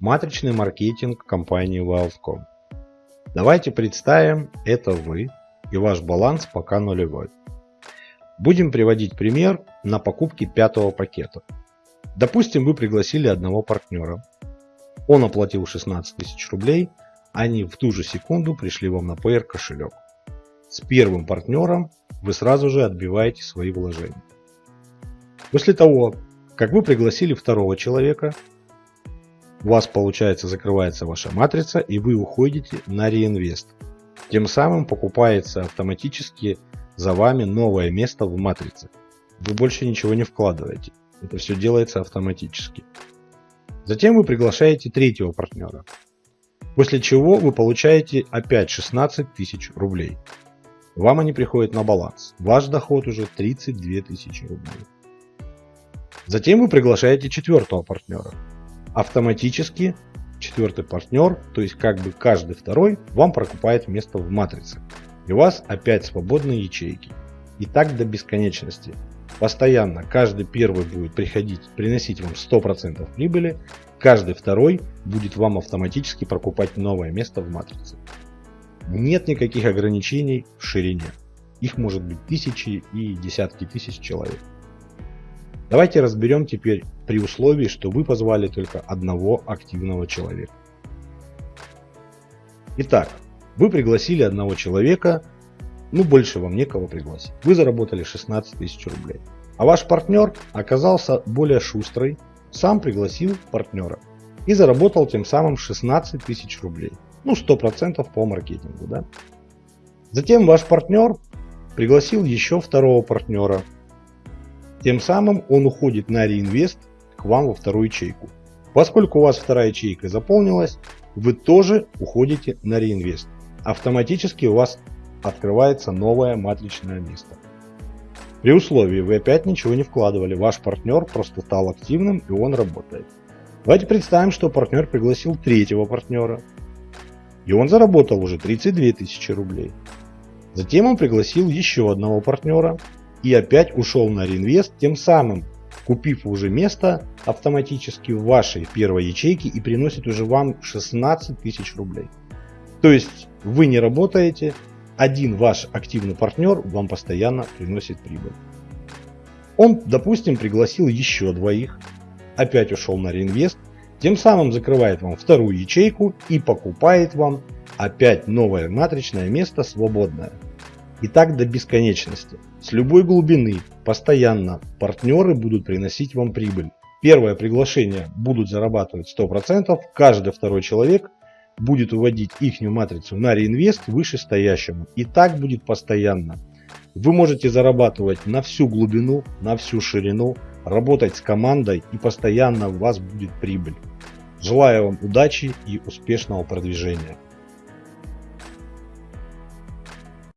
Матричный маркетинг компании Wildcom. Давайте представим, это вы и ваш баланс пока нулевой. Будем приводить пример на покупке пятого пакета. Допустим, вы пригласили одного партнера. Он оплатил 16 тысяч рублей, они в ту же секунду пришли вам на PR кошелек. С первым партнером вы сразу же отбиваете свои вложения. После того, как вы пригласили второго человека, у вас получается закрывается ваша матрица и вы уходите на реинвест. Тем самым покупается автоматически за вами новое место в матрице. Вы больше ничего не вкладываете. Это все делается автоматически. Затем вы приглашаете третьего партнера. После чего вы получаете опять 16 тысяч рублей. Вам они приходят на баланс. Ваш доход уже 32 тысячи рублей. Затем вы приглашаете четвертого партнера автоматически четвертый партнер, то есть как бы каждый второй, вам прокупает место в матрице. И у вас опять свободные ячейки. И так до бесконечности. Постоянно каждый первый будет приходить, приносить вам 100% прибыли, каждый второй будет вам автоматически прокупать новое место в матрице. Нет никаких ограничений в ширине. Их может быть тысячи и десятки тысяч человек. Давайте разберем теперь при условии, что вы позвали только одного активного человека. Итак, вы пригласили одного человека, ну больше вам некого пригласить. Вы заработали 16 тысяч рублей. А ваш партнер оказался более шустрый, сам пригласил партнера и заработал тем самым 16 тысяч рублей. Ну 100% по маркетингу. Да? Затем ваш партнер пригласил еще второго партнера тем самым он уходит на реинвест к вам во вторую ячейку. Поскольку у вас вторая ячейка заполнилась, вы тоже уходите на реинвест. Автоматически у вас открывается новое матричное место. При условии вы опять ничего не вкладывали, ваш партнер просто стал активным и он работает. Давайте представим, что партнер пригласил третьего партнера. И он заработал уже 32 тысячи рублей. Затем он пригласил еще одного партнера и опять ушел на реинвест, тем самым купив уже место автоматически в вашей первой ячейке и приносит уже вам 16 тысяч рублей. То есть вы не работаете, один ваш активный партнер вам постоянно приносит прибыль. Он, допустим, пригласил еще двоих, опять ушел на реинвест, тем самым закрывает вам вторую ячейку и покупает вам опять новое матричное место свободное. И так до бесконечности. С любой глубины, постоянно, партнеры будут приносить вам прибыль. Первое приглашение будут зарабатывать 100%, каждый второй человек будет уводить их матрицу на реинвест вышестоящему. И так будет постоянно. Вы можете зарабатывать на всю глубину, на всю ширину, работать с командой и постоянно у вас будет прибыль. Желаю вам удачи и успешного продвижения.